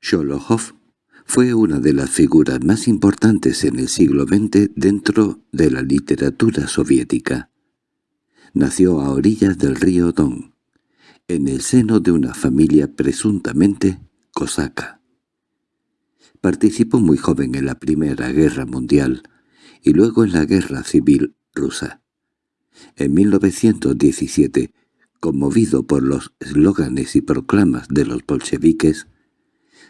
Sholokhov fue una de las figuras más importantes en el siglo XX dentro de la literatura soviética. Nació a orillas del río Don, en el seno de una familia presuntamente cosaca. Participó muy joven en la Primera Guerra Mundial y luego en la Guerra Civil rusa. En 1917, conmovido por los eslóganes y proclamas de los bolcheviques,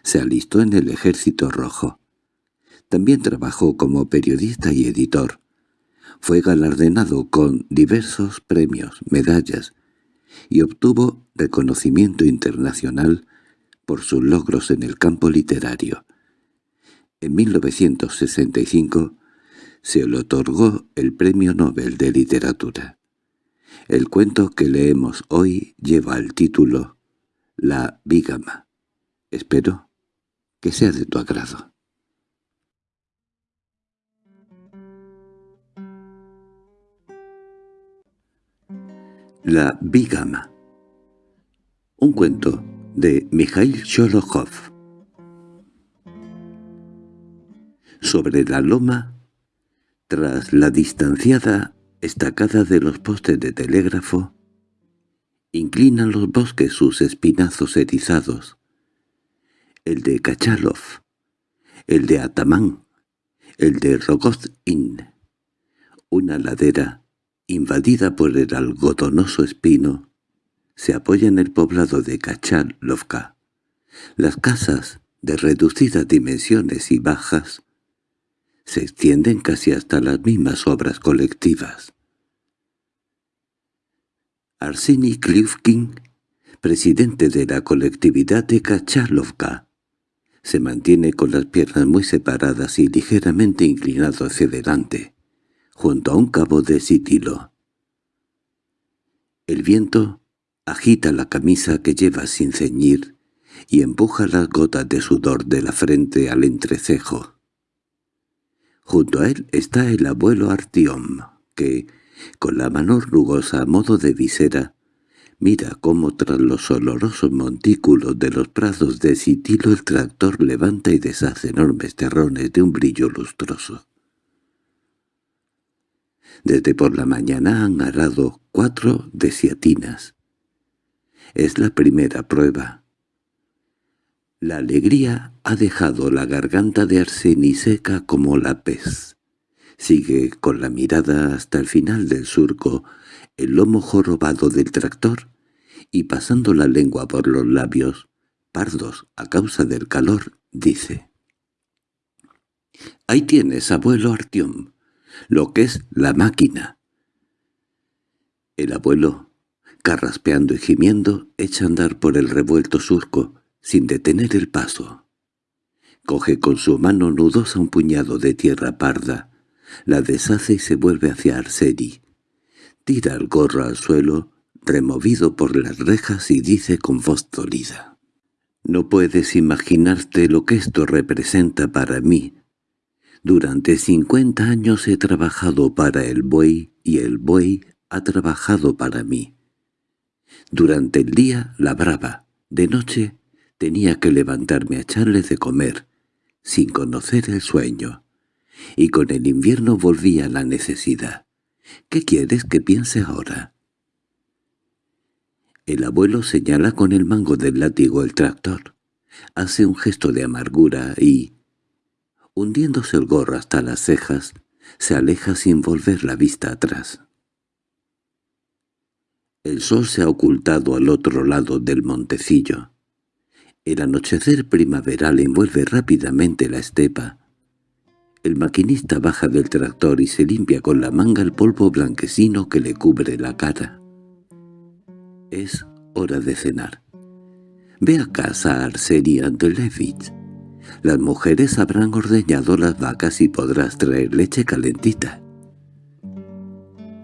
se alistó en el Ejército Rojo. También trabajó como periodista y editor. Fue galardonado con diversos premios, medallas, y obtuvo reconocimiento internacional por sus logros en el campo literario. En 1965 se le otorgó el Premio Nobel de Literatura. El cuento que leemos hoy lleva el título La Bígama. Espero que sea de tu agrado. La Bigama Un cuento de Mikhail Sholokhov Sobre la loma, tras la distanciada estacada de los postes de telégrafo, inclinan los bosques sus espinazos erizados, el de Kachalov, el de Atamán, el de Rogozin, una ladera invadida por el algodonoso espino, se apoya en el poblado de Kachalovka. Las casas, de reducidas dimensiones y bajas, se extienden casi hasta las mismas obras colectivas. Arseny Klivkin, presidente de la colectividad de Kachalovka, se mantiene con las piernas muy separadas y ligeramente inclinado hacia delante, junto a un cabo de sitilo. El viento agita la camisa que lleva sin ceñir y empuja las gotas de sudor de la frente al entrecejo. Junto a él está el abuelo Artiom, que, con la mano rugosa a modo de visera, Mira cómo tras los olorosos montículos de los prados de Sitilo el tractor levanta y deshace enormes terrones de un brillo lustroso. Desde por la mañana han arado cuatro desiatinas. Es la primera prueba. La alegría ha dejado la garganta de Arseni seca como la pez. Sigue con la mirada hasta el final del surco, el lomo jorobado del tractor, y pasando la lengua por los labios, pardos a causa del calor, dice «Ahí tienes, abuelo Artiom, lo que es la máquina». El abuelo, carraspeando y gimiendo, echa a andar por el revuelto surco, sin detener el paso. Coge con su mano nudosa un puñado de tierra parda, la deshace y se vuelve hacia Arseri. Tira el gorro al suelo, removido por las rejas, y dice con voz dolida. «No puedes imaginarte lo que esto representa para mí. Durante cincuenta años he trabajado para el buey y el buey ha trabajado para mí. Durante el día labraba, de noche tenía que levantarme a echarle de comer, sin conocer el sueño y con el invierno volvía la necesidad. ¿Qué quieres que piense ahora? El abuelo señala con el mango del látigo el tractor. Hace un gesto de amargura y, hundiéndose el gorro hasta las cejas, se aleja sin volver la vista atrás. El sol se ha ocultado al otro lado del montecillo. El anochecer primaveral envuelve rápidamente la estepa, el maquinista baja del tractor y se limpia con la manga el polvo blanquecino que le cubre la cara. Es hora de cenar. Ve a casa a Arseni Andelevich. Las mujeres habrán ordeñado las vacas y podrás traer leche calentita.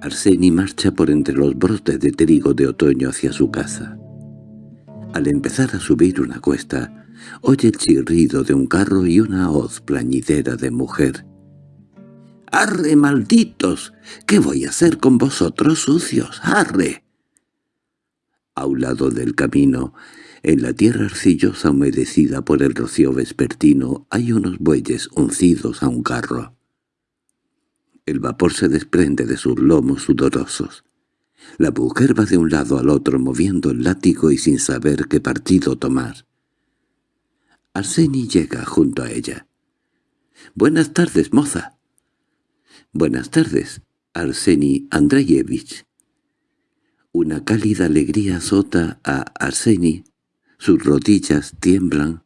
Arseni marcha por entre los brotes de trigo de otoño hacia su casa. Al empezar a subir una cuesta, Oye el chirrido de un carro y una hoz plañidera de mujer. —¡Arre, malditos! ¿Qué voy a hacer con vosotros sucios? ¡Arre! A un lado del camino, En la tierra arcillosa humedecida por el rocío vespertino hay unos bueyes uncidos a un carro. El vapor se desprende de sus lomos sudorosos. La mujer va de un lado al otro moviendo el látigo y sin saber qué partido tomar. Arseni llega junto a ella. «Buenas tardes, moza». «Buenas tardes, Arseni Andreyevich». Una cálida alegría azota a Arseni. Sus rodillas tiemblan.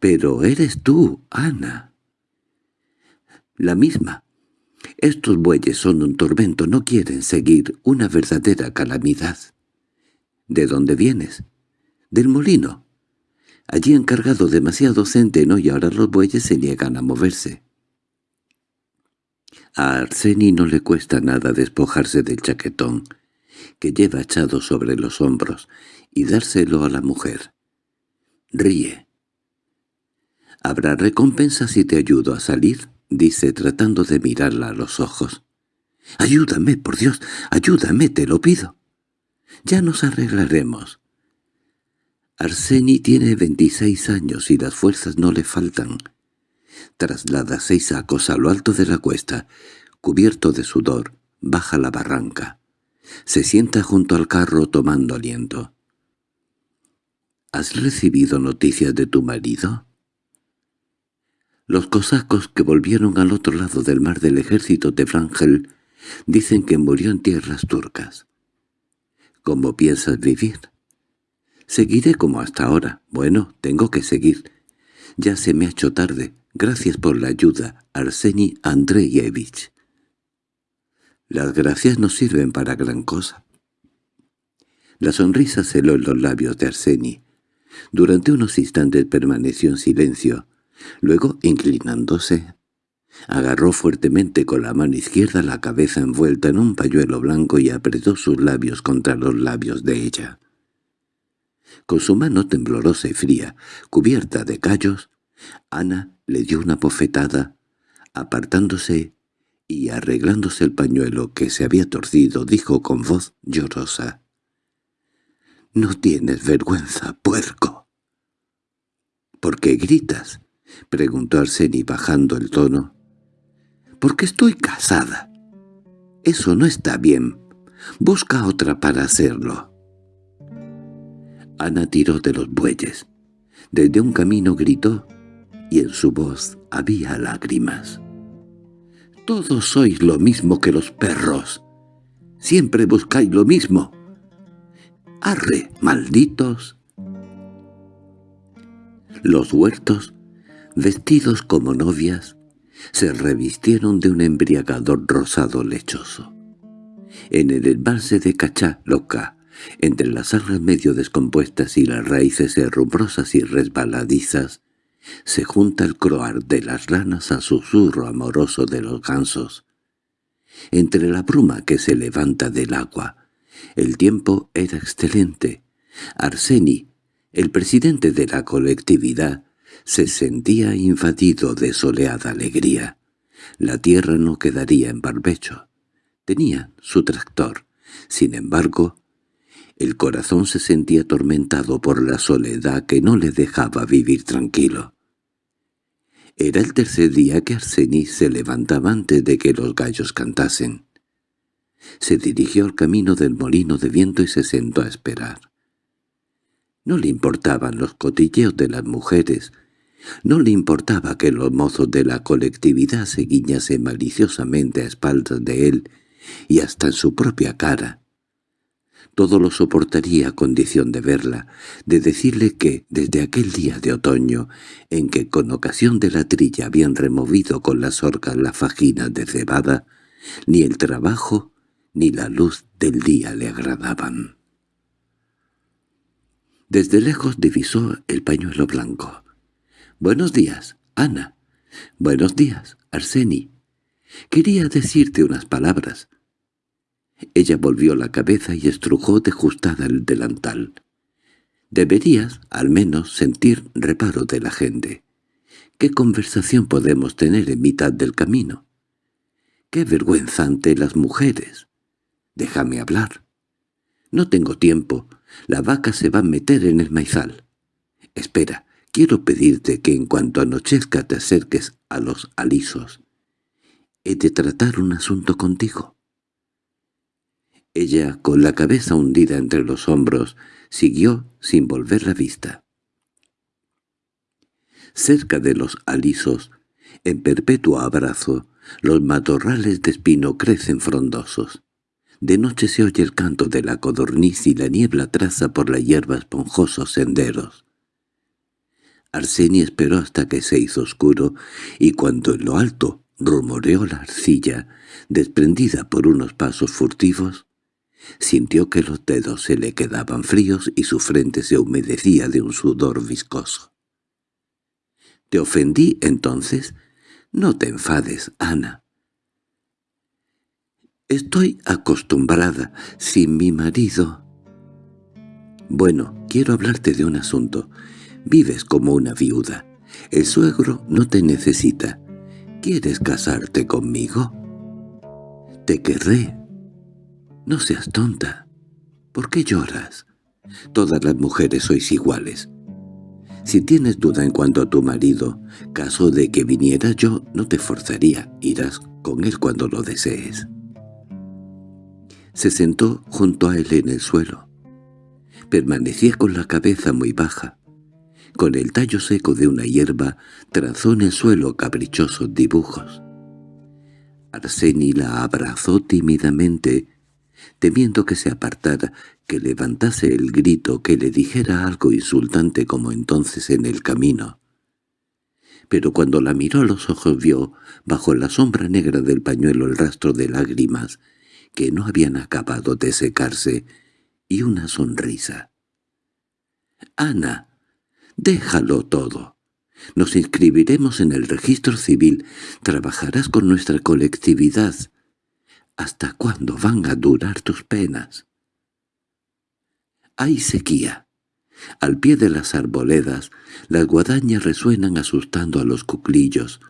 «Pero eres tú, Ana». «La misma». Estos bueyes son un tormento, no quieren seguir una verdadera calamidad. ¿De dónde vienes? Del molino. Allí han cargado demasiado centeno y ahora los bueyes se niegan a moverse. A Arseni no le cuesta nada despojarse del chaquetón que lleva echado sobre los hombros y dárselo a la mujer. Ríe. «¿Habrá recompensa si te ayudo a salir?» dice tratando de mirarla a los ojos. «Ayúdame, por Dios, ayúdame, te lo pido. Ya nos arreglaremos». Arseni tiene veintiséis años y las fuerzas no le faltan. Traslada seis sacos a lo alto de la cuesta, cubierto de sudor, baja la barranca. Se sienta junto al carro tomando aliento. —¿Has recibido noticias de tu marido? Los cosacos que volvieron al otro lado del mar del ejército de Frangel dicen que murió en tierras turcas. ¿Cómo piensas vivir? Seguiré como hasta ahora. Bueno, tengo que seguir. Ya se me ha hecho tarde. Gracias por la ayuda, Arseni Andreyevich. Las gracias no sirven para gran cosa. La sonrisa celó en los labios de Arseni. Durante unos instantes permaneció en silencio. Luego, inclinándose, agarró fuertemente con la mano izquierda la cabeza envuelta en un pañuelo blanco y apretó sus labios contra los labios de ella. Con su mano temblorosa y fría, cubierta de callos, Ana le dio una bofetada, apartándose y arreglándose el pañuelo que se había torcido, dijo con voz llorosa. —¿No tienes vergüenza, puerco? —¿Por qué gritas? —preguntó Arseni bajando el tono. —Porque estoy casada. Eso no está bien. Busca otra para hacerlo. Ana tiró de los bueyes. Desde un camino gritó, y en su voz había lágrimas. «Todos sois lo mismo que los perros. Siempre buscáis lo mismo. ¡Arre, malditos!» Los huertos, vestidos como novias, se revistieron de un embriagador rosado lechoso. En el embalse de Cachá, loca, entre las algas medio descompuestas y las raíces herrumbrosas y resbaladizas, se junta el croar de las ranas al susurro amoroso de los gansos. Entre la bruma que se levanta del agua, el tiempo era excelente. Arseni, el presidente de la colectividad, se sentía invadido de soleada alegría. La tierra no quedaría en barbecho. Tenía su tractor. Sin embargo, el corazón se sentía atormentado por la soledad que no le dejaba vivir tranquilo. Era el tercer día que Arsenis se levantaba antes de que los gallos cantasen. Se dirigió al camino del molino de viento y se sentó a esperar. No le importaban los cotilleos de las mujeres, no le importaba que los mozos de la colectividad se guiñasen maliciosamente a espaldas de él y hasta en su propia cara. Todo lo soportaría a condición de verla, de decirle que, desde aquel día de otoño, en que con ocasión de la trilla habían removido con las orcas la fajina de cebada, ni el trabajo ni la luz del día le agradaban. Desde lejos divisó el pañuelo blanco. «Buenos días, Ana. Buenos días, Arseni. Quería decirte unas palabras. Ella volvió la cabeza y estrujó de justada el delantal. «Deberías, al menos, sentir reparo de la gente. ¿Qué conversación podemos tener en mitad del camino? ¡Qué vergüenza ante las mujeres! Déjame hablar. No tengo tiempo. La vaca se va a meter en el maizal. Espera, quiero pedirte que en cuanto anochezca te acerques a los alisos. He de tratar un asunto contigo. Ella, con la cabeza hundida entre los hombros, siguió sin volver la vista. Cerca de los alisos, en perpetuo abrazo, los matorrales de espino crecen frondosos. De noche se oye el canto de la codorniz y la niebla traza por la hierba esponjosos senderos. Arseni esperó hasta que se hizo oscuro, y cuando en lo alto rumoreó la arcilla, desprendida por unos pasos furtivos, sintió que los dedos se le quedaban fríos y su frente se humedecía de un sudor viscoso. —¿Te ofendí entonces? No te enfades, Ana. Estoy acostumbrada, sin mi marido. Bueno, quiero hablarte de un asunto. Vives como una viuda. El suegro no te necesita. ¿Quieres casarte conmigo? Te querré. No seas tonta. ¿Por qué lloras? Todas las mujeres sois iguales. Si tienes duda en cuanto a tu marido, caso de que viniera yo, no te forzaría. Irás con él cuando lo desees. Se sentó junto a él en el suelo. Permanecía con la cabeza muy baja. Con el tallo seco de una hierba trazó en el suelo caprichosos dibujos. Arseni la abrazó tímidamente, temiendo que se apartara, que levantase el grito, que le dijera algo insultante como entonces en el camino. Pero cuando la miró a los ojos vio, bajo la sombra negra del pañuelo el rastro de lágrimas, que no habían acabado de secarse, y una sonrisa. «Ana, déjalo todo. Nos inscribiremos en el registro civil, trabajarás con nuestra colectividad. ¿Hasta cuándo van a durar tus penas?» Hay sequía. Al pie de las arboledas, las guadañas resuenan asustando a los cuclillos.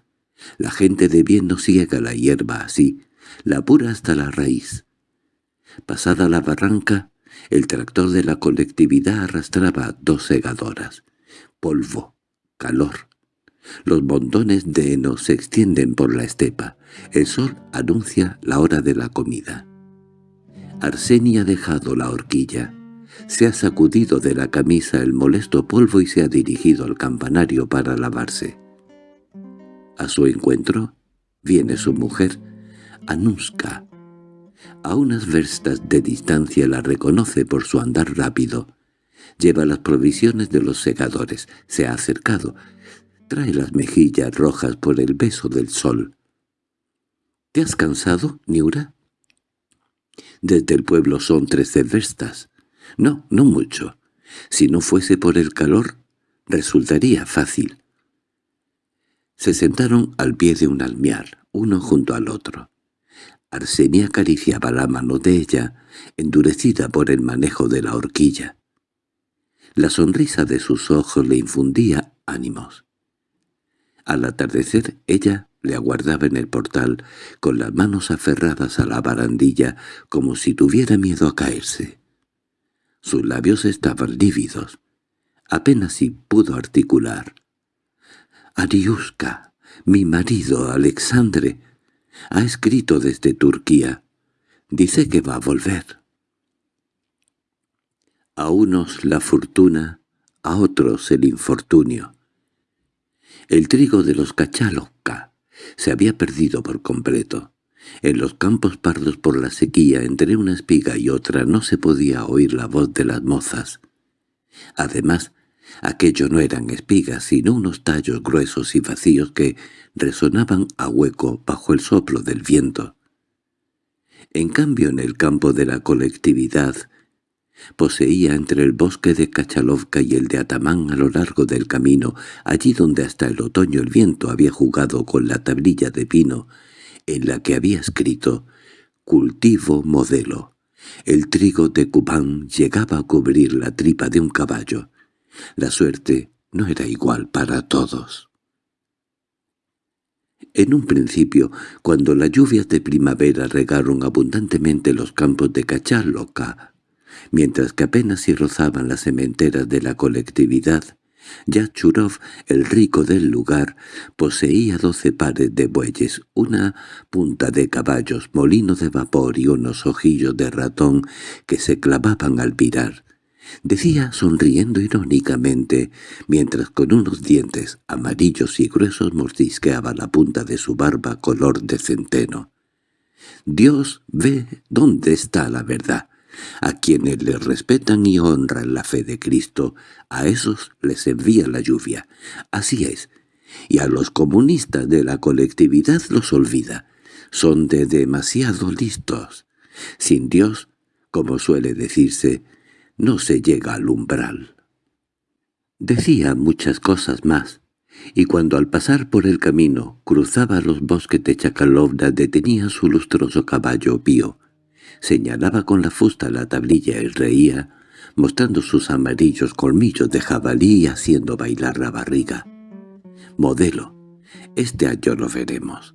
La gente de bien no ciega la hierba así, la pura hasta la raíz. Pasada la barranca, el tractor de la colectividad arrastraba dos segadoras. Polvo, calor. Los montones de heno se extienden por la estepa. El sol anuncia la hora de la comida. Arsenia ha dejado la horquilla. Se ha sacudido de la camisa el molesto polvo y se ha dirigido al campanario para lavarse. A su encuentro viene su mujer, Anuska. A unas verstas de distancia la reconoce por su andar rápido. Lleva las provisiones de los segadores. Se ha acercado. Trae las mejillas rojas por el beso del sol. —¿Te has cansado, Niura? Desde el pueblo son trece verstas. No, no mucho. Si no fuese por el calor, resultaría fácil. Se sentaron al pie de un almiar, uno junto al otro. Arsenia acariciaba la mano de ella, endurecida por el manejo de la horquilla. La sonrisa de sus ojos le infundía ánimos. Al atardecer ella le aguardaba en el portal, con las manos aferradas a la barandilla, como si tuviera miedo a caerse. Sus labios estaban lívidos. Apenas si pudo articular. «Ariuska, mi marido, Alexandre, ha escrito desde Turquía. Dice que va a volver». A unos la fortuna, a otros el infortunio. El trigo de los Cachalocca se había perdido por completo. En los campos pardos por la sequía, entre una espiga y otra, no se podía oír la voz de las mozas. Además, aquello no eran espigas, sino unos tallos gruesos y vacíos que resonaban a hueco bajo el soplo del viento. En cambio, en el campo de la colectividad, poseía entre el bosque de Kachalovka y el de Atamán a lo largo del camino, allí donde hasta el otoño el viento había jugado con la tablilla de pino, en la que había escrito «Cultivo modelo». El trigo de Cubán llegaba a cubrir la tripa de un caballo. La suerte no era igual para todos. En un principio, cuando las lluvias de primavera regaron abundantemente los campos de Cachaloca, mientras que apenas si rozaban las cementeras de la colectividad, Yachurov, el rico del lugar, poseía doce pares de bueyes, una punta de caballos, molino de vapor y unos ojillos de ratón que se clavaban al virar. Decía sonriendo irónicamente, mientras con unos dientes amarillos y gruesos mordisqueaba la punta de su barba color de centeno. «Dios ve dónde está la verdad. A quienes le respetan y honran la fe de Cristo, a esos les envía la lluvia. Así es. Y a los comunistas de la colectividad los olvida. Son de demasiado listos. Sin Dios, como suele decirse, no se llega al umbral. Decía muchas cosas más, y cuando al pasar por el camino cruzaba los bosques de Chakalovna detenía su lustroso caballo pío, señalaba con la fusta la tablilla y reía, mostrando sus amarillos colmillos de jabalí y haciendo bailar la barriga. Modelo, este año lo veremos.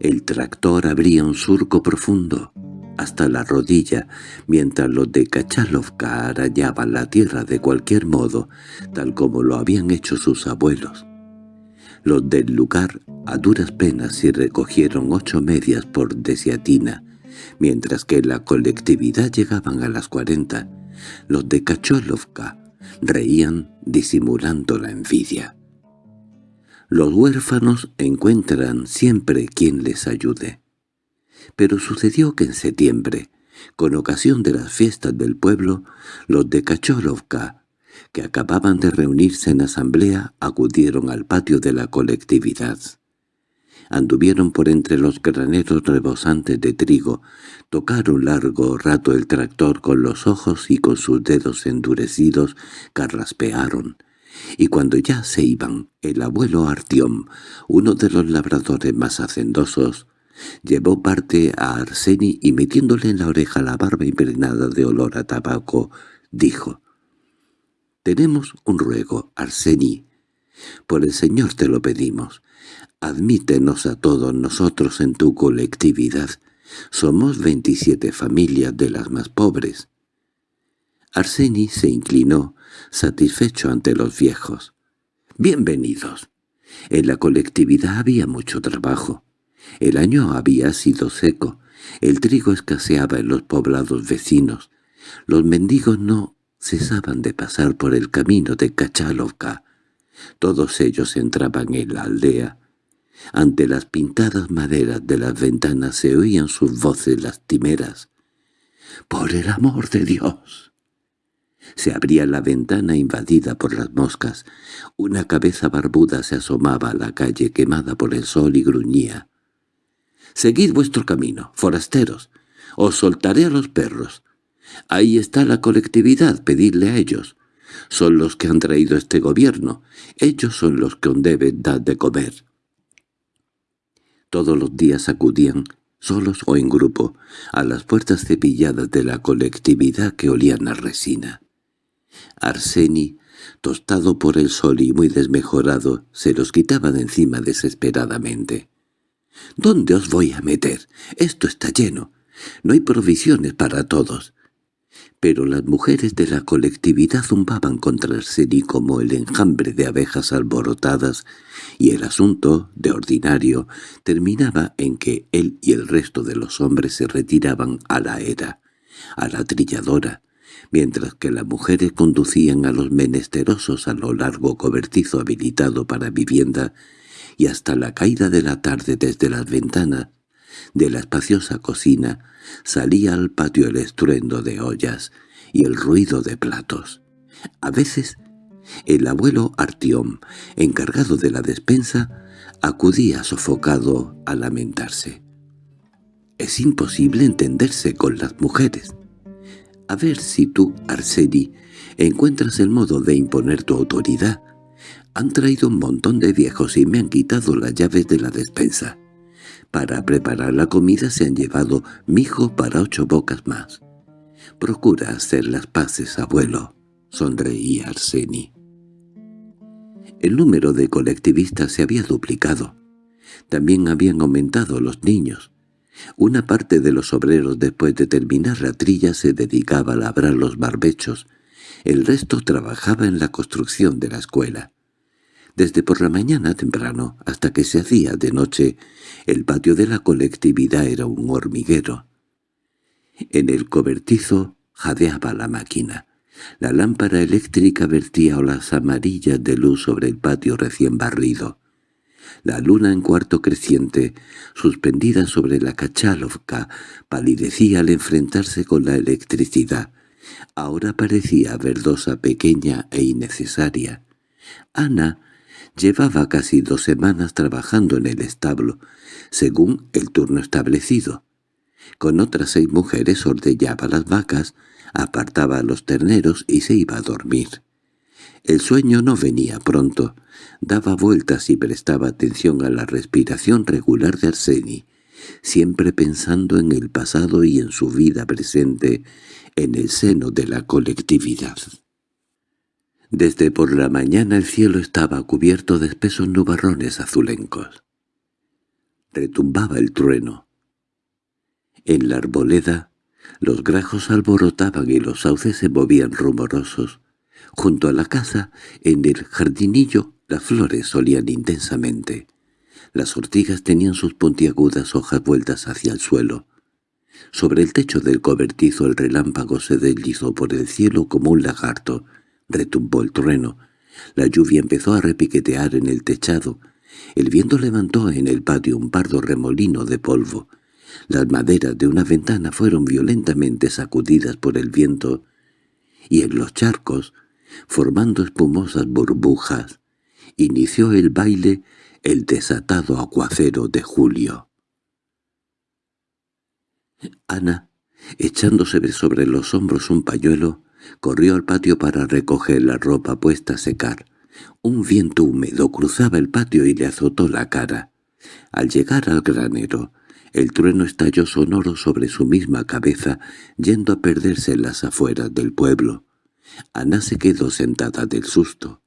El tractor abría un surco profundo, hasta la rodilla, mientras los de Kachalovka arañaban la tierra de cualquier modo, tal como lo habían hecho sus abuelos. Los del lugar a duras penas se recogieron ocho medias por desiatina, mientras que la colectividad llegaban a las cuarenta. Los de Kachalovka reían disimulando la envidia. Los huérfanos encuentran siempre quien les ayude pero sucedió que en septiembre, con ocasión de las fiestas del pueblo, los de Kachorovka, que acababan de reunirse en asamblea, acudieron al patio de la colectividad. Anduvieron por entre los graneros rebosantes de trigo, tocaron largo rato el tractor con los ojos y con sus dedos endurecidos carraspearon, y cuando ya se iban, el abuelo Artiom, uno de los labradores más hacendosos, Llevó parte a Arseni y metiéndole en la oreja la barba impregnada de olor a tabaco, dijo, «Tenemos un ruego, Arseni. Por el Señor te lo pedimos. Admítenos a todos nosotros en tu colectividad. Somos veintisiete familias de las más pobres». Arseni se inclinó, satisfecho ante los viejos. «Bienvenidos». En la colectividad había mucho trabajo. El año había sido seco, el trigo escaseaba en los poblados vecinos, los mendigos no cesaban de pasar por el camino de Kachalovka. Todos ellos entraban en la aldea. Ante las pintadas maderas de las ventanas se oían sus voces lastimeras. —¡Por el amor de Dios! Se abría la ventana invadida por las moscas. Una cabeza barbuda se asomaba a la calle quemada por el sol y gruñía. Seguid vuestro camino, forasteros. Os soltaré a los perros. Ahí está la colectividad, pedidle a ellos. Son los que han traído este gobierno. Ellos son los que os deben dar de comer. Todos los días acudían, solos o en grupo, a las puertas cepilladas de la colectividad que olían a resina. Arseni, tostado por el sol y muy desmejorado, se los quitaba de encima desesperadamente. ¿Dónde os voy a meter? Esto está lleno. No hay provisiones para todos. Pero las mujeres de la colectividad zumbaban contra Arseni como el enjambre de abejas alborotadas, y el asunto, de ordinario, terminaba en que él y el resto de los hombres se retiraban a la era, a la trilladora, mientras que las mujeres conducían a los menesterosos a lo largo cobertizo habilitado para vivienda y hasta la caída de la tarde desde las ventanas de la espaciosa cocina salía al patio el estruendo de ollas y el ruido de platos. A veces el abuelo Artiom, encargado de la despensa, acudía sofocado a lamentarse. «Es imposible entenderse con las mujeres. A ver si tú, Arseni, encuentras el modo de imponer tu autoridad han traído un montón de viejos y me han quitado las llaves de la despensa. Para preparar la comida se han llevado mijo para ocho bocas más. Procura hacer las paces, abuelo, sonreía Arseni. El número de colectivistas se había duplicado. También habían aumentado los niños. Una parte de los obreros después de terminar la trilla se dedicaba a labrar los barbechos, el resto trabajaba en la construcción de la escuela. Desde por la mañana temprano hasta que se hacía de noche, el patio de la colectividad era un hormiguero. En el cobertizo jadeaba la máquina. La lámpara eléctrica vertía olas amarillas de luz sobre el patio recién barrido. La luna en cuarto creciente, suspendida sobre la Kachalovka, palidecía al enfrentarse con la electricidad. Ahora parecía verdosa, pequeña e innecesaria. Ana llevaba casi dos semanas trabajando en el establo, según el turno establecido. Con otras seis mujeres ordeñaba las vacas, apartaba a los terneros y se iba a dormir. El sueño no venía pronto, daba vueltas y prestaba atención a la respiración regular de Arseni, siempre pensando en el pasado y en su vida presente en el seno de la colectividad. Desde por la mañana el cielo estaba cubierto de espesos nubarrones azulencos. Retumbaba el trueno. En la arboleda los grajos alborotaban y los sauces se movían rumorosos. Junto a la casa, en el jardinillo, las flores solían intensamente. Las ortigas tenían sus puntiagudas hojas vueltas hacia el suelo. Sobre el techo del cobertizo el relámpago se deslizó por el cielo como un lagarto. Retumbó el trueno. La lluvia empezó a repiquetear en el techado. El viento levantó en el patio un pardo remolino de polvo. Las maderas de una ventana fueron violentamente sacudidas por el viento, y en los charcos, formando espumosas burbujas, inició el baile el desatado aguacero de julio. Ana, echándose sobre los hombros un pañuelo, corrió al patio para recoger la ropa puesta a secar. Un viento húmedo cruzaba el patio y le azotó la cara. Al llegar al granero, el trueno estalló sonoro sobre su misma cabeza, yendo a perderse en las afueras del pueblo. Ana se quedó sentada del susto.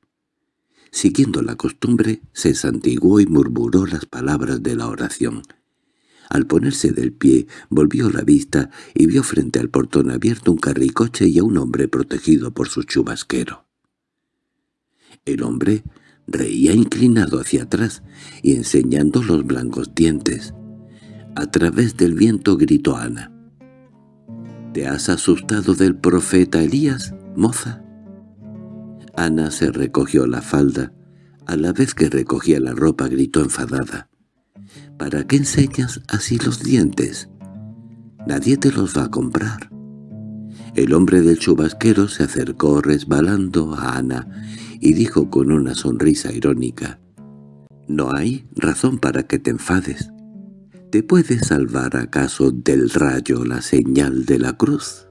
Siguiendo la costumbre, se santiguó y murmuró las palabras de la oración. Al ponerse del pie, volvió la vista y vio frente al portón abierto un carricoche y a un hombre protegido por su chubasquero. El hombre reía inclinado hacia atrás y enseñando los blancos dientes. A través del viento gritó Ana. —¿Te has asustado del profeta Elías, moza? Ana se recogió la falda. A la vez que recogía la ropa gritó enfadada. —¿Para qué enseñas así los dientes? Nadie te los va a comprar. El hombre del chubasquero se acercó resbalando a Ana y dijo con una sonrisa irónica. —No hay razón para que te enfades. ¿Te puede salvar acaso del rayo la señal de la cruz?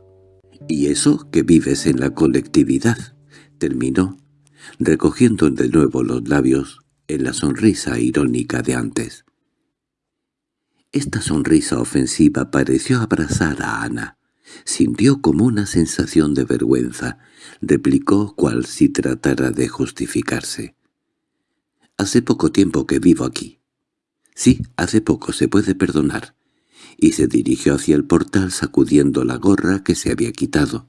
Y eso que vives en la colectividad, terminó, recogiendo de nuevo los labios en la sonrisa irónica de antes. Esta sonrisa ofensiva pareció abrazar a Ana. Sintió como una sensación de vergüenza. Replicó cual si tratara de justificarse. «Hace poco tiempo que vivo aquí. Sí, hace poco se puede perdonar. Y se dirigió hacia el portal sacudiendo la gorra que se había quitado.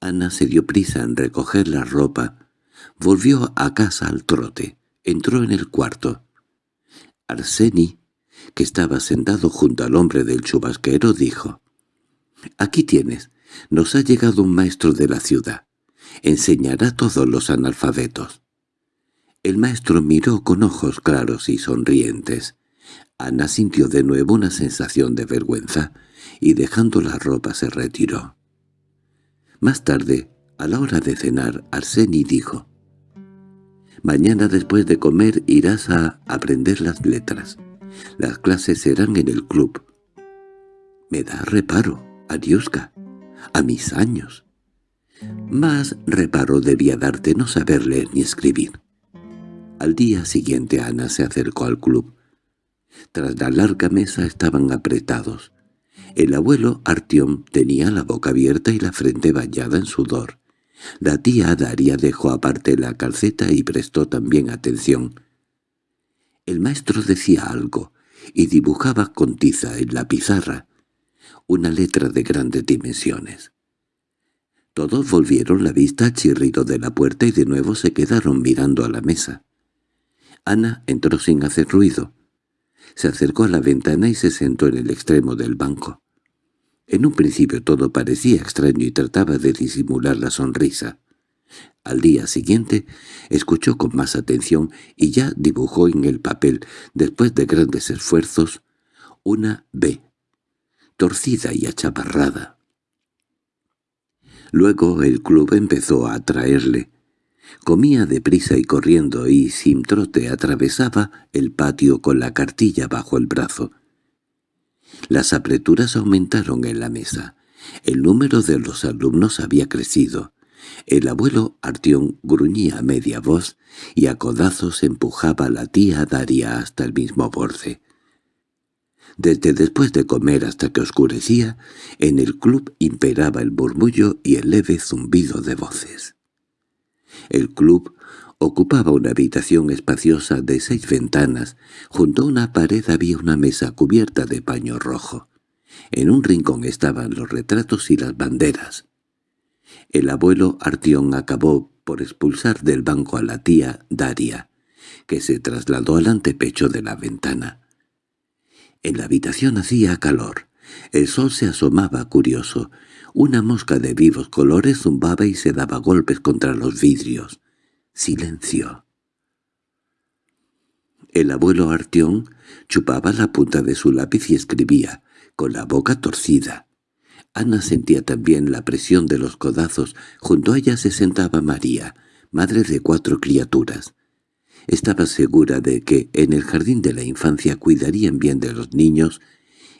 Ana se dio prisa en recoger la ropa. Volvió a casa al trote. Entró en el cuarto. Arseni, que estaba sentado junto al hombre del chubasquero, dijo, «Aquí tienes. Nos ha llegado un maestro de la ciudad. Enseñará a todos los analfabetos». El maestro miró con ojos claros y sonrientes. Ana sintió de nuevo una sensación de vergüenza, y dejando la ropa se retiró. Más tarde, a la hora de cenar, Arseni dijo, «Mañana después de comer irás a aprender las letras. Las clases serán en el club». «Me da reparo, Ariuska, a mis años». Más reparo debía darte no saber leer ni escribir. Al día siguiente Ana se acercó al club. Tras la larga mesa estaban apretados. El abuelo Artiom tenía la boca abierta y la frente bañada en sudor. La tía Daria dejó aparte la calceta y prestó también atención. El maestro decía algo, y dibujaba con tiza en la pizarra una letra de grandes dimensiones. Todos volvieron la vista al chirrido de la puerta y de nuevo se quedaron mirando a la mesa. Ana entró sin hacer ruido. Se acercó a la ventana y se sentó en el extremo del banco. En un principio todo parecía extraño y trataba de disimular la sonrisa. Al día siguiente escuchó con más atención y ya dibujó en el papel, después de grandes esfuerzos, una B, torcida y achaparrada. Luego el club empezó a atraerle. Comía deprisa y corriendo y sin trote atravesaba el patio con la cartilla bajo el brazo. Las apreturas aumentaron en la mesa. El número de los alumnos había crecido. El abuelo Artión gruñía a media voz y a codazos empujaba a la tía Daria hasta el mismo borde. Desde después de comer hasta que oscurecía, en el club imperaba el murmullo y el leve zumbido de voces. El club ocupaba una habitación espaciosa de seis ventanas. Junto a una pared había una mesa cubierta de paño rojo. En un rincón estaban los retratos y las banderas. El abuelo Artión acabó por expulsar del banco a la tía Daria, que se trasladó al antepecho de la ventana. En la habitación hacía calor. El sol se asomaba curioso. Una mosca de vivos colores zumbaba y se daba golpes contra los vidrios. Silencio. El abuelo Artión chupaba la punta de su lápiz y escribía, con la boca torcida. Ana sentía también la presión de los codazos. Junto a ella se sentaba María, madre de cuatro criaturas. Estaba segura de que en el jardín de la infancia cuidarían bien de los niños,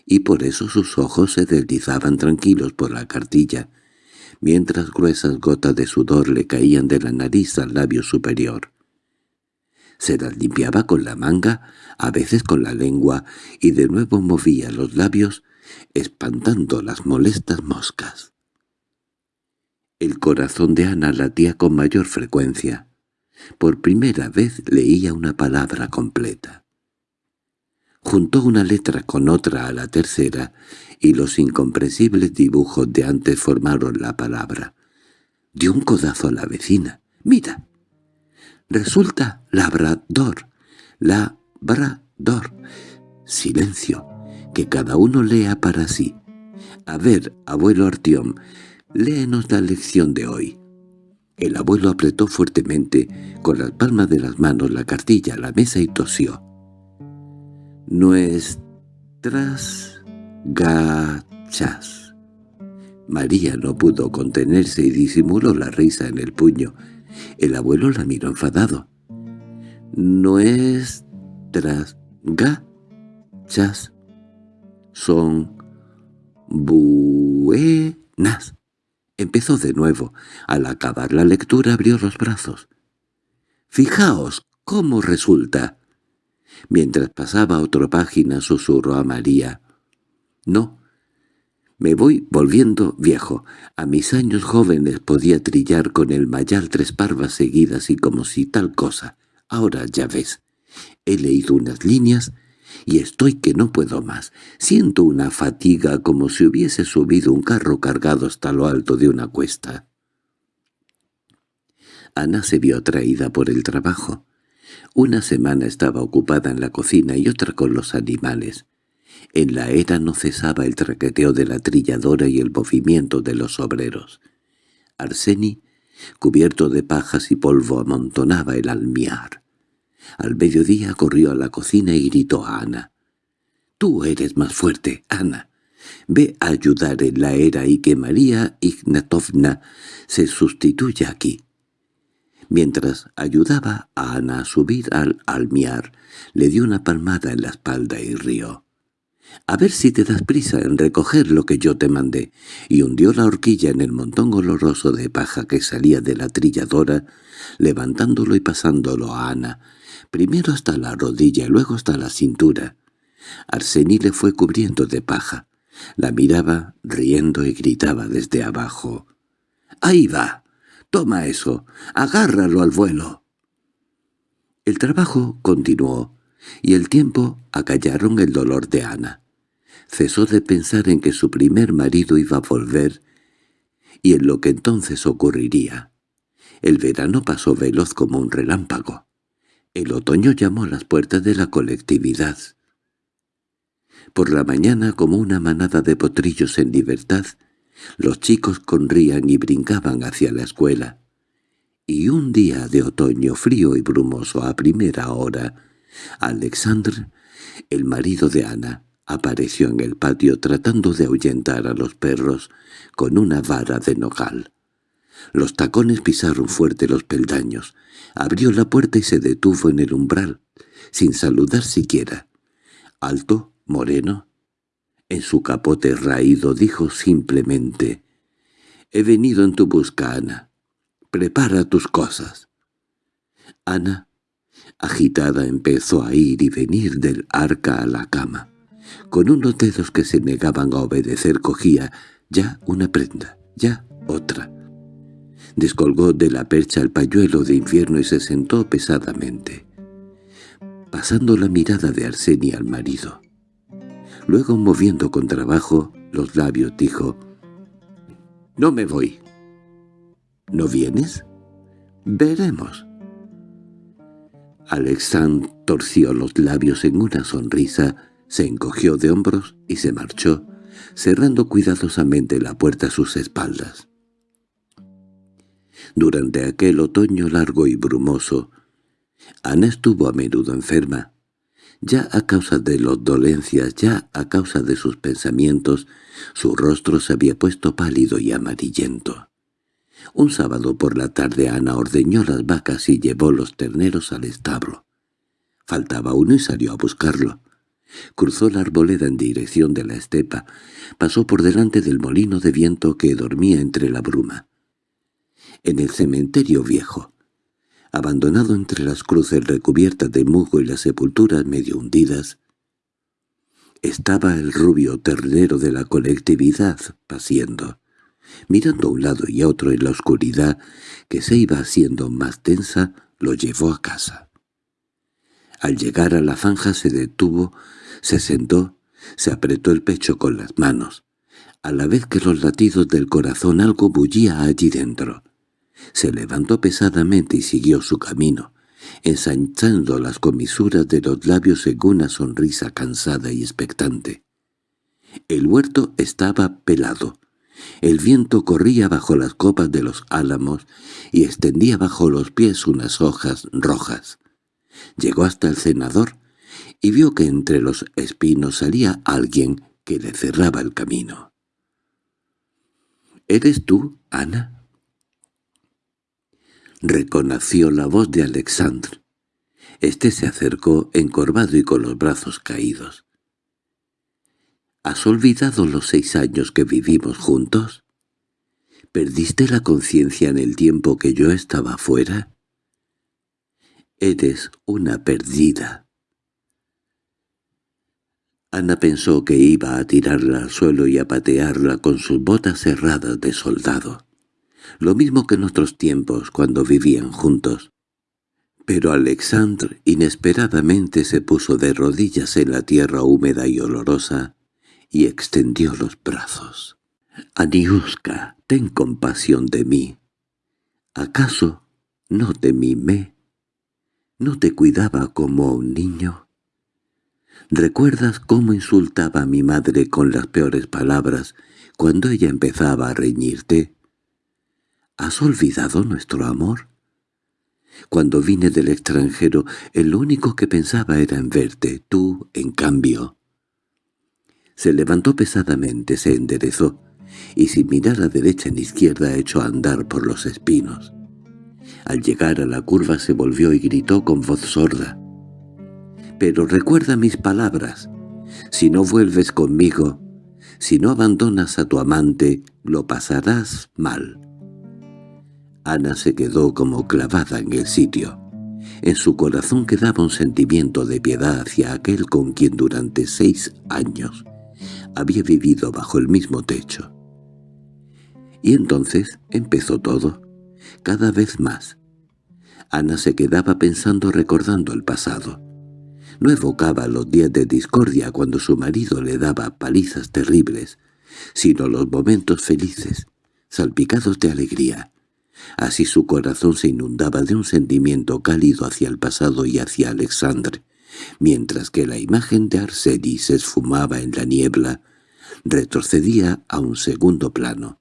y por eso sus ojos se deslizaban tranquilos por la cartilla, mientras gruesas gotas de sudor le caían de la nariz al labio superior. Se las limpiaba con la manga, a veces con la lengua, y de nuevo movía los labios, espantando las molestas moscas. El corazón de Ana latía con mayor frecuencia. Por primera vez leía una palabra completa. Juntó una letra con otra a la tercera, y los incomprensibles dibujos de antes formaron la palabra. Dio un codazo a la vecina. «¡Mira! Resulta labrador, labrador». Silencio, que cada uno lea para sí. A ver, abuelo Artión, léenos la lección de hoy. El abuelo apretó fuertemente con las palmas de las manos la cartilla a la mesa y tosió. Nuestras gachas. María no pudo contenerse y disimuló la risa en el puño. El abuelo la miró enfadado. Nuestras gachas son buenas. Empezó de nuevo. Al acabar la lectura abrió los brazos. «Fijaos cómo resulta». Mientras pasaba otra página susurró a María. «No, me voy volviendo viejo. A mis años jóvenes podía trillar con el mayal tres parvas seguidas y como si tal cosa. Ahora ya ves. He leído unas líneas y estoy que no puedo más. Siento una fatiga como si hubiese subido un carro cargado hasta lo alto de una cuesta. Ana se vio atraída por el trabajo. Una semana estaba ocupada en la cocina y otra con los animales. En la era no cesaba el traqueteo de la trilladora y el movimiento de los obreros. Arseni, cubierto de pajas y polvo, amontonaba el almiar. Al mediodía corrió a la cocina y gritó a Ana. «Tú eres más fuerte, Ana. Ve a ayudar en la era y que María Ignatovna se sustituya aquí». Mientras ayudaba a Ana a subir al almiar, le dio una palmada en la espalda y rió. «A ver si te das prisa en recoger lo que yo te mandé», y hundió la horquilla en el montón oloroso de paja que salía de la trilladora, levantándolo y pasándolo a Ana, primero hasta la rodilla y luego hasta la cintura. Arsení le fue cubriendo de paja. La miraba, riendo y gritaba desde abajo. —¡Ahí va! ¡Toma eso! ¡Agárralo al vuelo! El trabajo continuó. Y el tiempo acallaron el dolor de Ana. Cesó de pensar en que su primer marido iba a volver y en lo que entonces ocurriría. El verano pasó veloz como un relámpago. El otoño llamó a las puertas de la colectividad. Por la mañana, como una manada de potrillos en libertad, los chicos corrían y brincaban hacia la escuela. Y un día de otoño frío y brumoso a primera hora, Alexandre, el marido de Ana, apareció en el patio tratando de ahuyentar a los perros con una vara de nogal. Los tacones pisaron fuerte los peldaños. Abrió la puerta y se detuvo en el umbral, sin saludar siquiera. Alto, moreno. En su capote raído dijo simplemente, «He venido en tu busca, Ana. Prepara tus cosas». Ana, agitada, empezó a ir y venir del arca a la cama. Con unos dedos que se negaban a obedecer cogía ya una prenda, ya otra. Descolgó de la percha el pañuelo de infierno y se sentó pesadamente, pasando la mirada de Arsenia al marido. Luego, moviendo con trabajo los labios, dijo, «No me voy». «¿No vienes?» «Veremos». Alexandre torció los labios en una sonrisa, se encogió de hombros y se marchó, cerrando cuidadosamente la puerta a sus espaldas. Durante aquel otoño largo y brumoso, Ana estuvo a menudo enferma. Ya a causa de las dolencias, ya a causa de sus pensamientos, su rostro se había puesto pálido y amarillento. Un sábado por la tarde Ana ordeñó las vacas y llevó los terneros al establo. Faltaba uno y salió a buscarlo. Cruzó la arboleda en dirección de la estepa, pasó por delante del molino de viento que dormía entre la bruma en el cementerio viejo. Abandonado entre las cruces recubiertas de musgo y las sepulturas medio hundidas, estaba el rubio ternero de la colectividad paciendo, mirando a un lado y a otro en la oscuridad que se iba haciendo más tensa, lo llevó a casa. Al llegar a la zanja se detuvo, se sentó, se apretó el pecho con las manos, a la vez que los latidos del corazón algo bullía allí dentro. Se levantó pesadamente y siguió su camino, ensanchando las comisuras de los labios en una sonrisa cansada y expectante. El huerto estaba pelado. El viento corría bajo las copas de los álamos y extendía bajo los pies unas hojas rojas. Llegó hasta el cenador y vio que entre los espinos salía alguien que le cerraba el camino. —¿Eres tú, Ana? reconoció la voz de Alexandre. Este se acercó encorvado y con los brazos caídos. —¿Has olvidado los seis años que vivimos juntos? ¿Perdiste la conciencia en el tiempo que yo estaba fuera? Eres una perdida. Ana pensó que iba a tirarla al suelo y a patearla con sus botas cerradas de soldado lo mismo que en otros tiempos cuando vivían juntos. Pero Alexandre inesperadamente se puso de rodillas en la tierra húmeda y olorosa y extendió los brazos. «Aniuska, ten compasión de mí. ¿Acaso no te mimé? ¿No te cuidaba como un niño?» ¿Recuerdas cómo insultaba a mi madre con las peores palabras cuando ella empezaba a reñirte? ¿Has olvidado nuestro amor? Cuando vine del extranjero, el único que pensaba era en verte, tú, en cambio. Se levantó pesadamente, se enderezó, y sin mirar a derecha ni izquierda echó a andar por los espinos. Al llegar a la curva se volvió y gritó con voz sorda. «Pero recuerda mis palabras. Si no vuelves conmigo, si no abandonas a tu amante, lo pasarás mal». Ana se quedó como clavada en el sitio. En su corazón quedaba un sentimiento de piedad hacia aquel con quien durante seis años había vivido bajo el mismo techo. Y entonces empezó todo, cada vez más. Ana se quedaba pensando recordando el pasado. No evocaba los días de discordia cuando su marido le daba palizas terribles, sino los momentos felices, salpicados de alegría. Así su corazón se inundaba de un sentimiento cálido hacia el pasado y hacia Alexandre, mientras que la imagen de Arseni se esfumaba en la niebla, retrocedía a un segundo plano.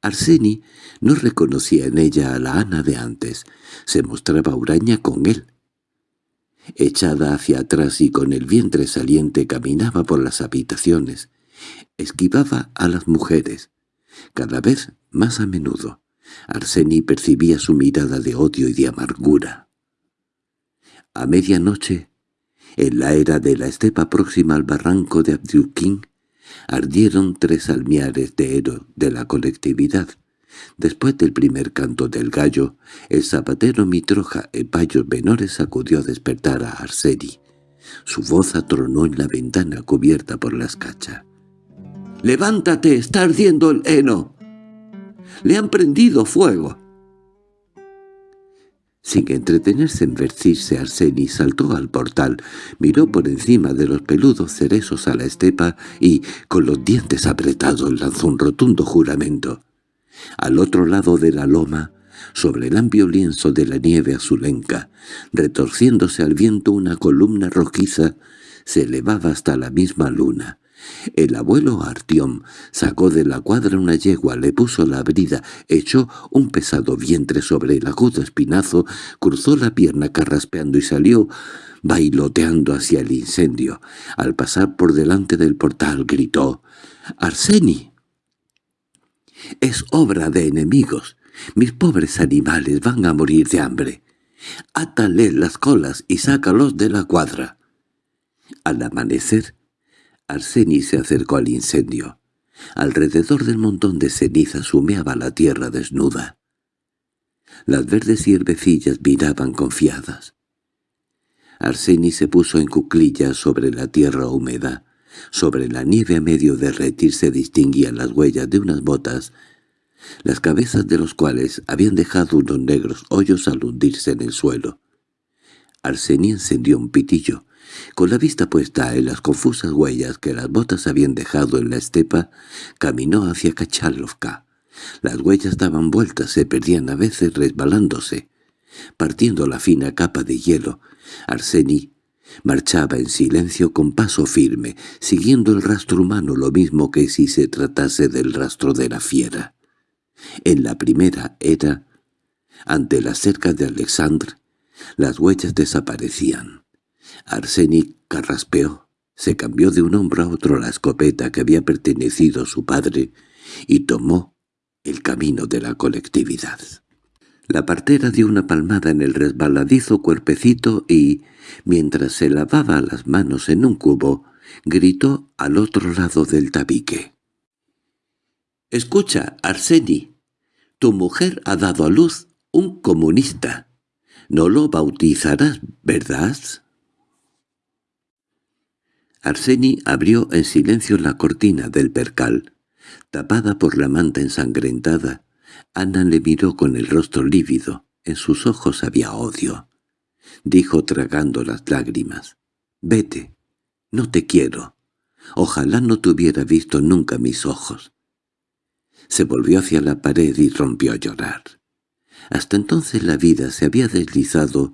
Arseni no reconocía en ella a la Ana de antes, se mostraba huraña con él. Echada hacia atrás y con el vientre saliente caminaba por las habitaciones, esquivaba a las mujeres, cada vez más a menudo. Arseni percibía su mirada de odio y de amargura. A medianoche, en la era de la estepa próxima al barranco de Abdulkin, ardieron tres almiares de hero de la colectividad. Después del primer canto del gallo, el zapatero Mitroja en payos menores sacudió a despertar a Arseni. Su voz atronó en la ventana cubierta por la escacha. —¡Levántate! ¡Está ardiendo el heno! ¡Le han prendido fuego! Sin entretenerse en vestirse, Arseni saltó al portal, miró por encima de los peludos cerezos a la estepa y, con los dientes apretados, lanzó un rotundo juramento. Al otro lado de la loma, sobre el amplio lienzo de la nieve azulenca, retorciéndose al viento una columna rojiza, se elevaba hasta la misma luna. El abuelo Artiom sacó de la cuadra una yegua, le puso la brida, echó un pesado vientre sobre el agudo espinazo, cruzó la pierna carraspeando y salió bailoteando hacia el incendio. Al pasar por delante del portal gritó «¡Arseni!» «Es obra de enemigos. Mis pobres animales van a morir de hambre. Átale las colas y sácalos de la cuadra». Al amanecer, Arseni se acercó al incendio. Alrededor del montón de cenizas humeaba la tierra desnuda. Las verdes hierbecillas miraban confiadas. Arseni se puso en cuclillas sobre la tierra húmeda. Sobre la nieve a medio derretir se distinguían las huellas de unas botas, las cabezas de los cuales habían dejado unos negros hoyos al hundirse en el suelo. Arseni encendió un pitillo. Con la vista puesta en las confusas huellas que las botas habían dejado en la estepa, caminó hacia Kachalovka. Las huellas daban vueltas, se perdían a veces resbalándose. Partiendo la fina capa de hielo, Arseni marchaba en silencio con paso firme, siguiendo el rastro humano lo mismo que si se tratase del rastro de la fiera. En la primera era, ante la cerca de Alexandre, las huellas desaparecían. Arsenic carraspeó, se cambió de un hombro a otro la escopeta que había pertenecido su padre y tomó el camino de la colectividad. La partera dio una palmada en el resbaladizo cuerpecito y, mientras se lavaba las manos en un cubo, gritó al otro lado del tabique. «Escucha, Arseni, tu mujer ha dado a luz un comunista. No lo bautizarás, ¿verdad?» Arseni abrió en silencio la cortina del percal. Tapada por la manta ensangrentada, Ana le miró con el rostro lívido. En sus ojos había odio. Dijo tragando las lágrimas. «Vete. No te quiero. Ojalá no te hubiera visto nunca mis ojos». Se volvió hacia la pared y rompió a llorar. Hasta entonces la vida se había deslizado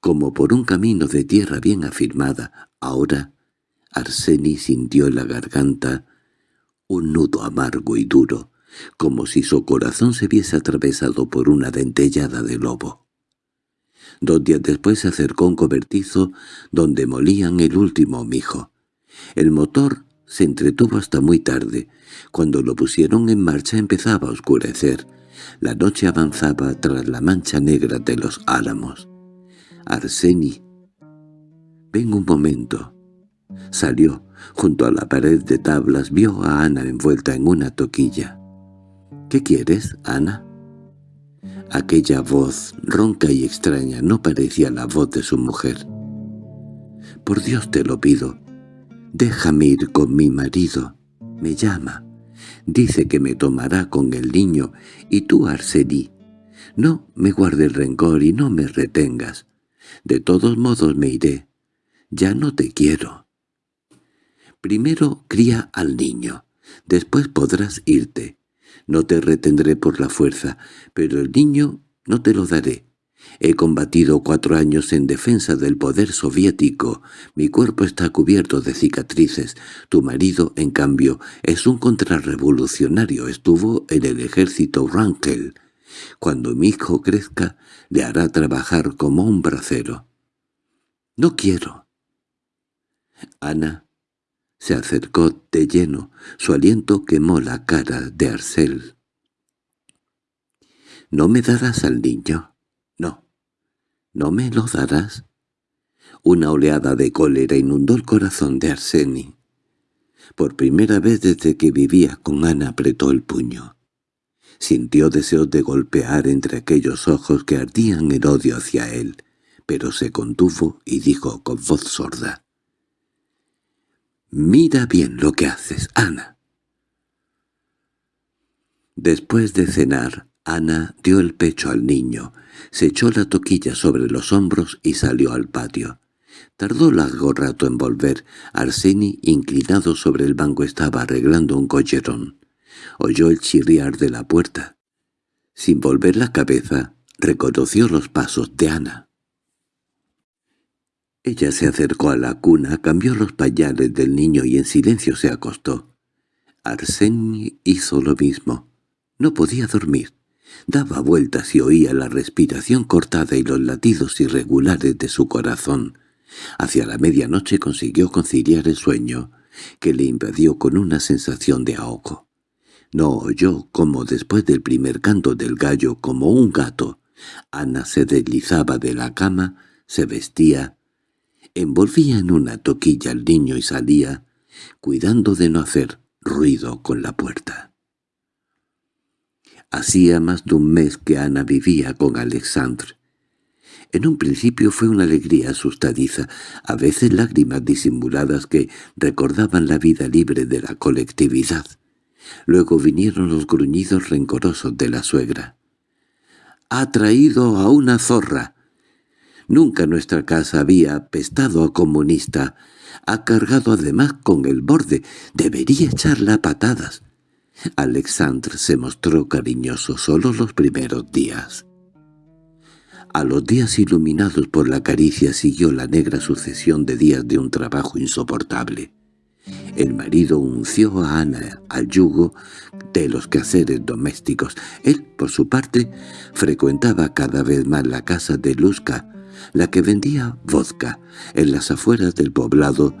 como por un camino de tierra bien afirmada. Ahora Arseni sintió en la garganta un nudo amargo y duro, como si su corazón se viese atravesado por una dentellada de lobo. Dos días después se acercó un cobertizo donde molían el último mijo. El motor se entretuvo hasta muy tarde. Cuando lo pusieron en marcha empezaba a oscurecer. La noche avanzaba tras la mancha negra de los álamos. «Arseni, ven un momento». Salió. Junto a la pared de tablas vio a Ana envuelta en una toquilla. —¿Qué quieres, Ana? Aquella voz, ronca y extraña, no parecía la voz de su mujer. —Por Dios te lo pido. Déjame ir con mi marido. Me llama. Dice que me tomará con el niño, y tú, Arsení. No me guarde el rencor y no me retengas. De todos modos me iré. Ya no te quiero. Primero cría al niño, después podrás irte. No te retendré por la fuerza, pero el niño no te lo daré. He combatido cuatro años en defensa del poder soviético. Mi cuerpo está cubierto de cicatrices. Tu marido, en cambio, es un contrarrevolucionario. Estuvo en el ejército Rankel. Cuando mi hijo crezca, le hará trabajar como un bracero. No quiero. Ana se acercó de lleno. Su aliento quemó la cara de Arcel. —¿No me darás al niño? —No. —¿No me lo darás? Una oleada de cólera inundó el corazón de Arseni. Por primera vez desde que vivía con Ana apretó el puño. Sintió deseos de golpear entre aquellos ojos que ardían el odio hacia él, pero se contuvo y dijo con voz sorda. «Mira bien lo que haces, Ana». Después de cenar, Ana dio el pecho al niño, se echó la toquilla sobre los hombros y salió al patio. Tardó largo rato en volver. Arseni, inclinado sobre el banco, estaba arreglando un collerón. Oyó el chirriar de la puerta. Sin volver la cabeza, reconoció los pasos de Ana. Ella se acercó a la cuna, cambió los pañales del niño y en silencio se acostó. Arseni hizo lo mismo. No podía dormir. Daba vueltas y oía la respiración cortada y los latidos irregulares de su corazón. Hacia la medianoche consiguió conciliar el sueño, que le invadió con una sensación de ahogo. No oyó como después del primer canto del gallo, como un gato. Ana se deslizaba de la cama, se vestía, envolvía en una toquilla al niño y salía, cuidando de no hacer ruido con la puerta. Hacía más de un mes que Ana vivía con Alexandre. En un principio fue una alegría asustadiza, a veces lágrimas disimuladas que recordaban la vida libre de la colectividad. Luego vinieron los gruñidos rencorosos de la suegra. «¡Ha traído a una zorra!» Nunca nuestra casa había pestado a comunista. Ha cargado además con el borde. Debería echarla a patadas. Alexandre se mostró cariñoso solo los primeros días. A los días iluminados por la caricia siguió la negra sucesión de días de un trabajo insoportable. El marido unció a Ana al yugo de los quehaceres domésticos. Él, por su parte, frecuentaba cada vez más la casa de Luzca, la que vendía vodka en las afueras del poblado,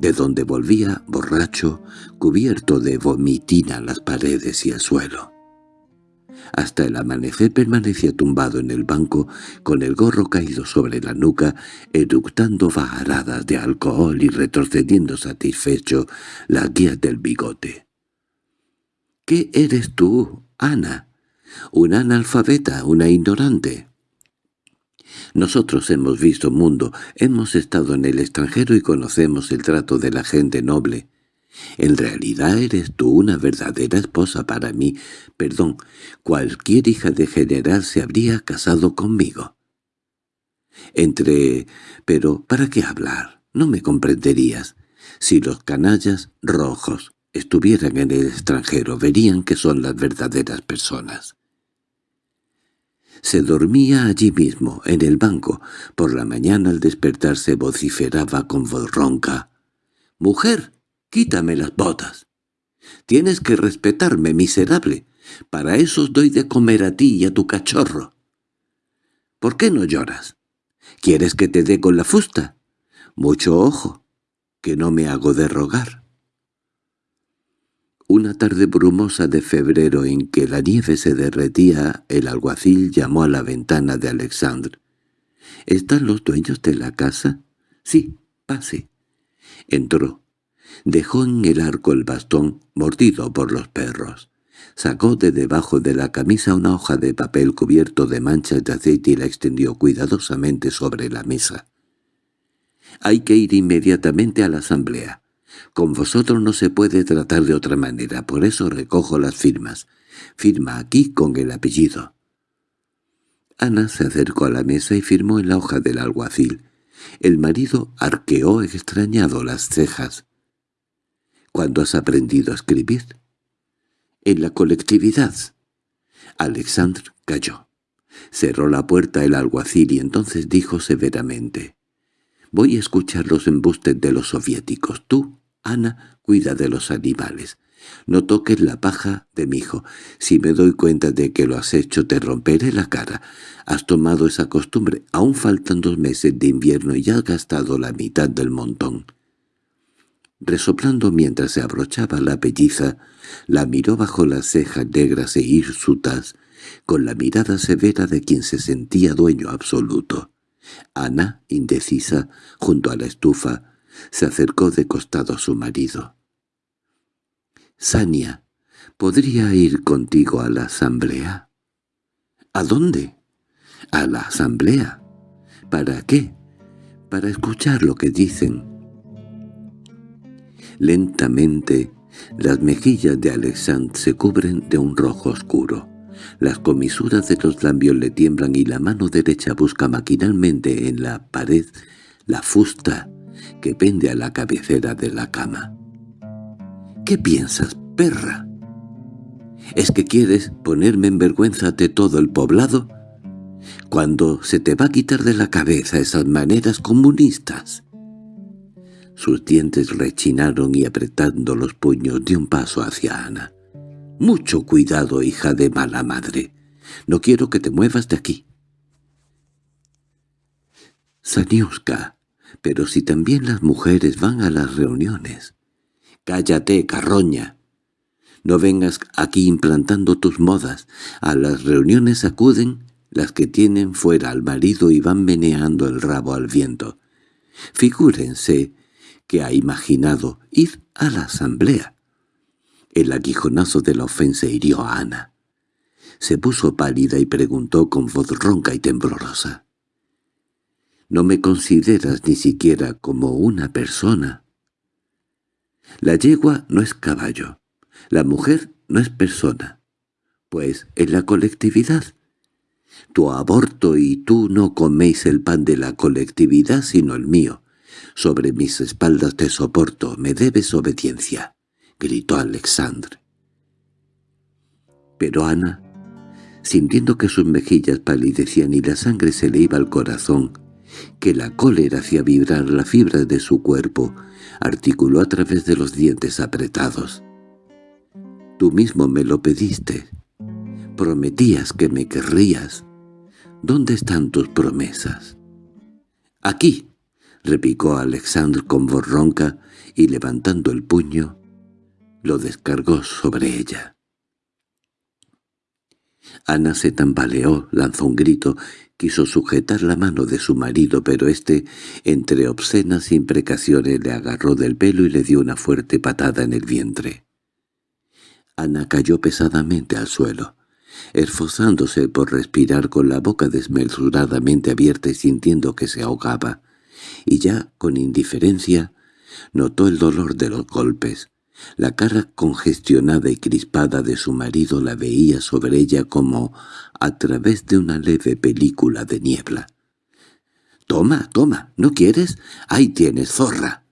de donde volvía borracho, cubierto de vomitina las paredes y el suelo. Hasta el amanecer permanecía tumbado en el banco, con el gorro caído sobre la nuca, eructando bajaradas de alcohol y retrocediendo satisfecho las guías del bigote. —¿Qué eres tú, Ana? ¿Una analfabeta, una ignorante? Nosotros hemos visto mundo, hemos estado en el extranjero y conocemos el trato de la gente noble. En realidad eres tú una verdadera esposa para mí. Perdón, cualquier hija de general se habría casado conmigo. Entre... pero ¿para qué hablar? No me comprenderías. Si los canallas rojos estuvieran en el extranjero verían que son las verdaderas personas. Se dormía allí mismo, en el banco. Por la mañana al despertarse vociferaba con voz ronca. «¡Mujer, quítame las botas! Tienes que respetarme, miserable. Para eso os doy de comer a ti y a tu cachorro. ¿Por qué no lloras? ¿Quieres que te dé con la fusta? Mucho ojo, que no me hago de rogar». Una tarde brumosa de febrero en que la nieve se derretía, el alguacil llamó a la ventana de Alexandre. —¿Están los dueños de la casa? —Sí, pase. Entró. Dejó en el arco el bastón, mordido por los perros. Sacó de debajo de la camisa una hoja de papel cubierto de manchas de aceite y la extendió cuidadosamente sobre la mesa. «Hay que ir inmediatamente a la asamblea. Con vosotros no se puede tratar de otra manera, por eso recojo las firmas. Firma aquí con el apellido. Ana se acercó a la mesa y firmó en la hoja del alguacil. El marido arqueó extrañado las cejas. ¿Cuándo has aprendido a escribir? En la colectividad. Alexandre cayó. Cerró la puerta el alguacil y entonces dijo severamente. «Voy a escuchar los embustes de los soviéticos. Tú, Ana, cuida de los animales. No toques la paja de mi hijo. Si me doy cuenta de que lo has hecho, te romperé la cara. Has tomado esa costumbre. Aún faltan dos meses de invierno y has gastado la mitad del montón». Resoplando mientras se abrochaba la pelliza, la miró bajo las cejas negras e hirsutas, con la mirada severa de quien se sentía dueño absoluto. Ana, indecisa, junto a la estufa, se acercó de costado a su marido. «Sania, ¿podría ir contigo a la asamblea?» «¿A dónde?» «A la asamblea». «¿Para qué?» «Para escuchar lo que dicen». Lentamente, las mejillas de Alexandre se cubren de un rojo oscuro. Las comisuras de los labios le tiemblan y la mano derecha busca maquinalmente en la pared la fusta que pende a la cabecera de la cama. ¿Qué piensas, perra? ¿Es que quieres ponerme en vergüenza de todo el poblado? Cuando se te va a quitar de la cabeza esas maneras comunistas. Sus dientes rechinaron y apretando los puños dio un paso hacia Ana. «Mucho cuidado, hija de mala madre. No quiero que te muevas de aquí». «Saniuska, pero si también las mujeres van a las reuniones». «Cállate, carroña. No vengas aquí implantando tus modas. A las reuniones acuden las que tienen fuera al marido y van meneando el rabo al viento. Figúrense que ha imaginado ir a la asamblea. El aguijonazo de la ofensa hirió a Ana. Se puso pálida y preguntó con voz ronca y temblorosa. «¿No me consideras ni siquiera como una persona?» La yegua no es caballo, la mujer no es persona, pues en la colectividad. Tu aborto y tú no coméis el pan de la colectividad sino el mío. Sobre mis espaldas te soporto, me debes obediencia —gritó Alexandre. Pero Ana, sintiendo que sus mejillas palidecían y la sangre se le iba al corazón, que la cólera hacía vibrar las fibras de su cuerpo, articuló a través de los dientes apretados. «Tú mismo me lo pediste. Prometías que me querrías. ¿Dónde están tus promesas?» «Aquí», repicó Alexandre con voz ronca y levantando el puño, lo descargó sobre ella. Ana se tambaleó, lanzó un grito, quiso sujetar la mano de su marido, pero éste, entre obscenas imprecaciones, le agarró del pelo y le dio una fuerte patada en el vientre. Ana cayó pesadamente al suelo, esforzándose por respirar con la boca desmesuradamente abierta y sintiendo que se ahogaba y ya, con indiferencia, notó el dolor de los golpes. La cara congestionada y crispada de su marido la veía sobre ella como a través de una leve película de niebla. «Toma, toma, ¿no quieres? Ahí tienes, zorra.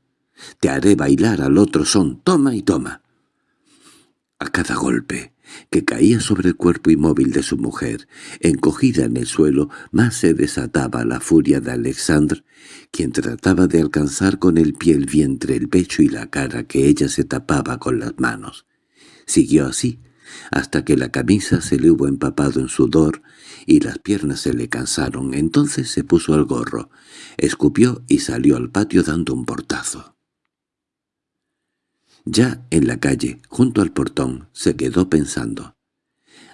Te haré bailar al otro son, toma y toma». A cada golpe, que caía sobre el cuerpo inmóvil de su mujer, encogida en el suelo, más se desataba la furia de Alexandre, quien trataba de alcanzar con el pie el vientre, el pecho y la cara que ella se tapaba con las manos. Siguió así, hasta que la camisa se le hubo empapado en sudor y las piernas se le cansaron. Entonces se puso el gorro, escupió y salió al patio dando un portazo. Ya en la calle, junto al portón, se quedó pensando.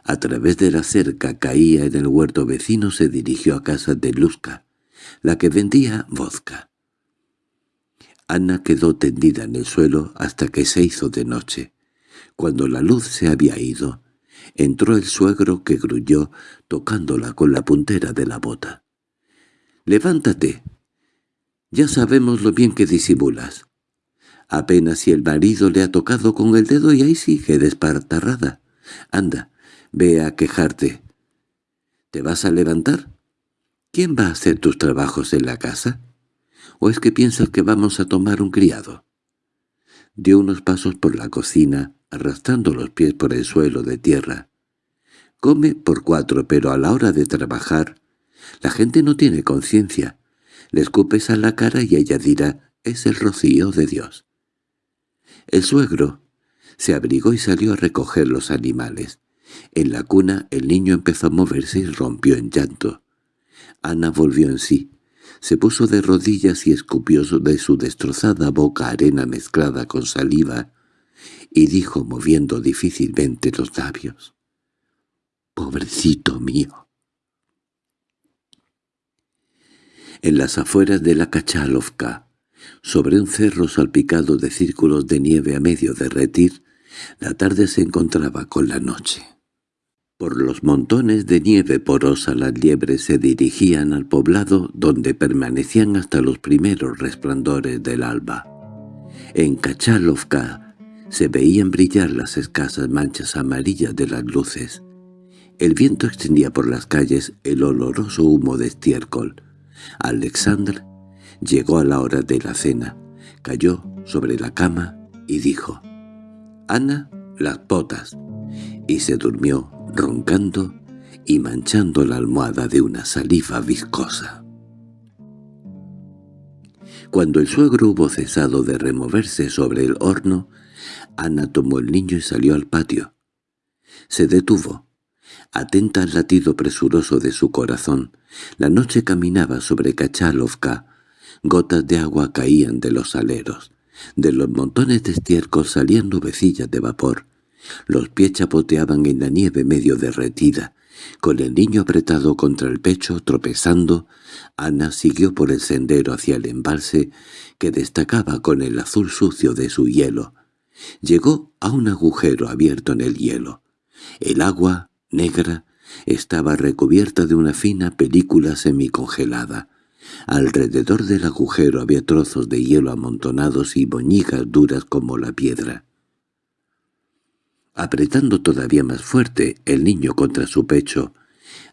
A través de la cerca caía en el huerto vecino se dirigió a casa de Luzca, la que vendía vodka. Ana quedó tendida en el suelo hasta que se hizo de noche. Cuando la luz se había ido, entró el suegro que gruñó, tocándola con la puntera de la bota. «¡Levántate! Ya sabemos lo bien que disimulas. Apenas si el marido le ha tocado con el dedo y ahí sigue despartarrada. Anda, ve a quejarte. ¿Te vas a levantar? ¿Quién va a hacer tus trabajos en la casa? ¿O es que piensas que vamos a tomar un criado? Dio unos pasos por la cocina, arrastrando los pies por el suelo de tierra. Come por cuatro, pero a la hora de trabajar, la gente no tiene conciencia. Le escupes a la cara y ella dirá, es el rocío de Dios. El suegro se abrigó y salió a recoger los animales. En la cuna el niño empezó a moverse y rompió en llanto. Ana volvió en sí. Se puso de rodillas y escupió de su destrozada boca arena mezclada con saliva, y dijo moviendo difícilmente los labios. «¡Pobrecito mío!». En las afueras de la Kachalovka, sobre un cerro salpicado de círculos de nieve a medio derretir, la tarde se encontraba con la noche. Por los montones de nieve porosa las liebres se dirigían al poblado donde permanecían hasta los primeros resplandores del alba. En Kachalovka se veían brillar las escasas manchas amarillas de las luces. El viento extendía por las calles el oloroso humo de estiércol. Alexandr llegó a la hora de la cena, cayó sobre la cama y dijo «Ana, las potas», y se durmió roncando y manchando la almohada de una saliva viscosa. Cuando el suegro hubo cesado de removerse sobre el horno, Ana tomó el niño y salió al patio. Se detuvo, atenta al latido presuroso de su corazón. La noche caminaba sobre Kachalovka, gotas de agua caían de los aleros. De los montones de estiércol salían nubecillas de vapor. Los pies chapoteaban en la nieve medio derretida. Con el niño apretado contra el pecho, tropezando, Ana siguió por el sendero hacia el embalse que destacaba con el azul sucio de su hielo. Llegó a un agujero abierto en el hielo. El agua, negra, estaba recubierta de una fina película semicongelada. Alrededor del agujero había trozos de hielo amontonados y boñigas duras como la piedra. Apretando todavía más fuerte el niño contra su pecho,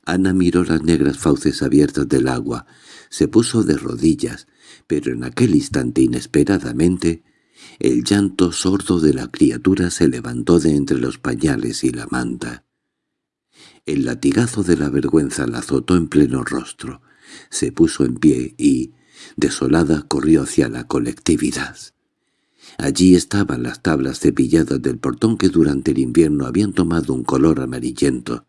Ana miró las negras fauces abiertas del agua, se puso de rodillas, pero en aquel instante inesperadamente el llanto sordo de la criatura se levantó de entre los pañales y la manta. El latigazo de la vergüenza la azotó en pleno rostro, se puso en pie y, desolada, corrió hacia la colectividad. Allí estaban las tablas cepilladas del portón que durante el invierno habían tomado un color amarillento,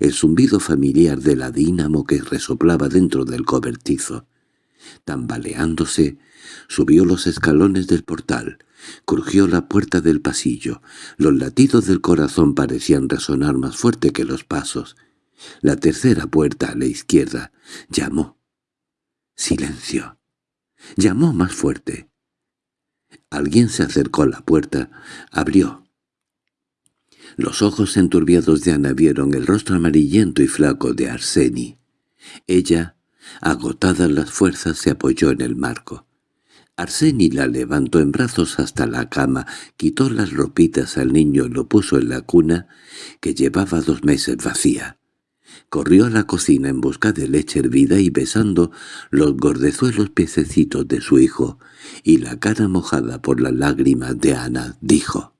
el zumbido familiar de la dínamo que resoplaba dentro del cobertizo. Tambaleándose, subió los escalones del portal, crujió la puerta del pasillo. Los latidos del corazón parecían resonar más fuerte que los pasos. La tercera puerta a la izquierda llamó. Silencio. Llamó más fuerte. Alguien se acercó a la puerta, abrió. Los ojos enturbiados de Ana vieron el rostro amarillento y flaco de Arseni. Ella, agotadas las fuerzas, se apoyó en el marco. Arseni la levantó en brazos hasta la cama, quitó las ropitas al niño y lo puso en la cuna, que llevaba dos meses vacía. Corrió a la cocina en busca de leche hervida y besando los gordezuelos piececitos de su hijo y la cara mojada por las lágrimas de Ana, dijo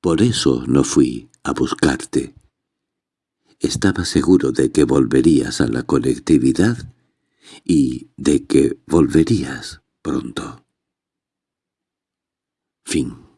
«Por eso no fui a buscarte. Estaba seguro de que volverías a la colectividad y de que volverías pronto». Fin